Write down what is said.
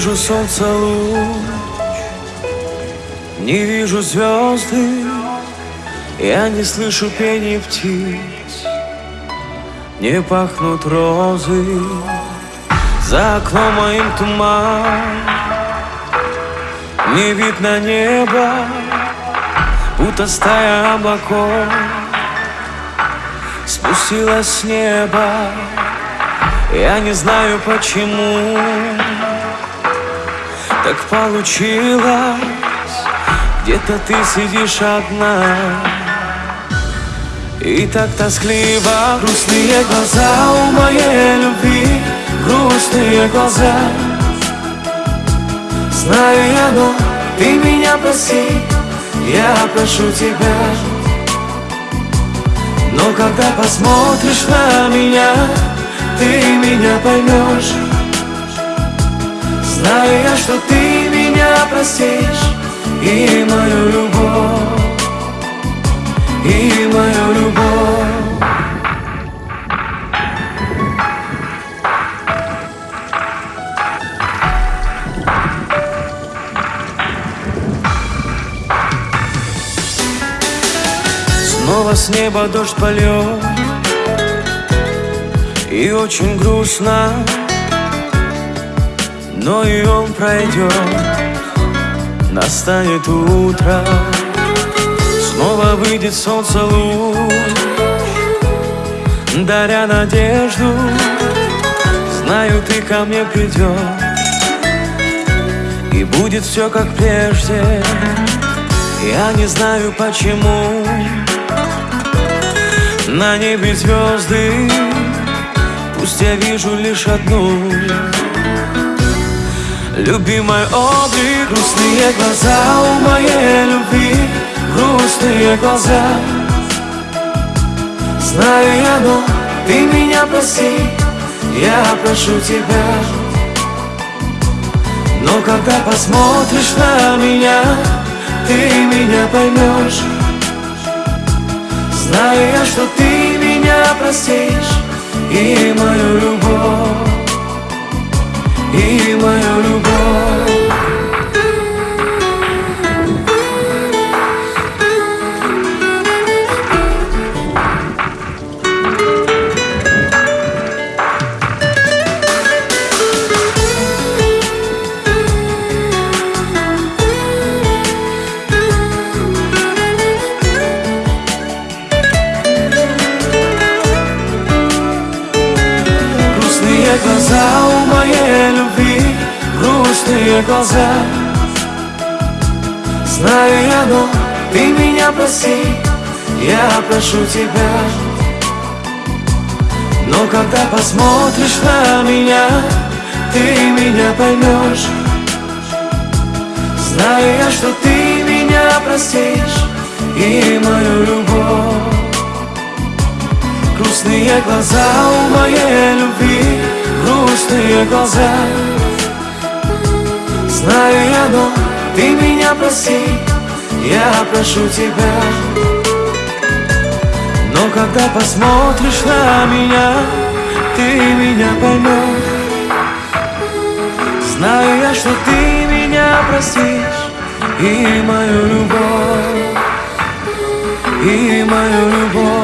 солнца луч Не вижу звезды Я не слышу пения птиц Не пахнут розы. За окном моим туман Не видно неба Будто стая облаков. Спустилась с неба Я не знаю почему Так получилось. Где-то ты сидишь одна. И так тоскливо. Грустные глаза у моей любви. Грустные глаза. Знаю я, но ты меня прости Я прошу тебя. Но когда посмотришь на меня, ты меня поймешь Знаю я, что ты меня простишь И мою любовь, и мою любовь. Снова с неба дождь полет И очень грустно Но и он пройдет Настанет утро. Снова выйдет солнце луч. Даря надежду Знаю, ты ко мне придешь И будет все как прежде. Я не знаю почему. На небе звезды Пусть я вижу лишь одну Любимый облик Грустные глаза у моей любви Грустные глаза. Знаю я, но ты меня прости Я прошу тебя. Но когда посмотришь на меня Ты меня поймешь. Знаю я, что ты меня Глаза Знаю я, но ты меня прости Я прошу тебя. Но когда посмотришь на меня Ты меня поймешь. Знаю я, что ты меня простишь И мою любовь. Грустные глаза у моей любви Грустные глаза Знаю я, но ты меня прости Я прошу тебя. Но когда посмотришь на меня Ты меня поймешь Знаю я, что ты меня простишь И мою любовь И мою любовь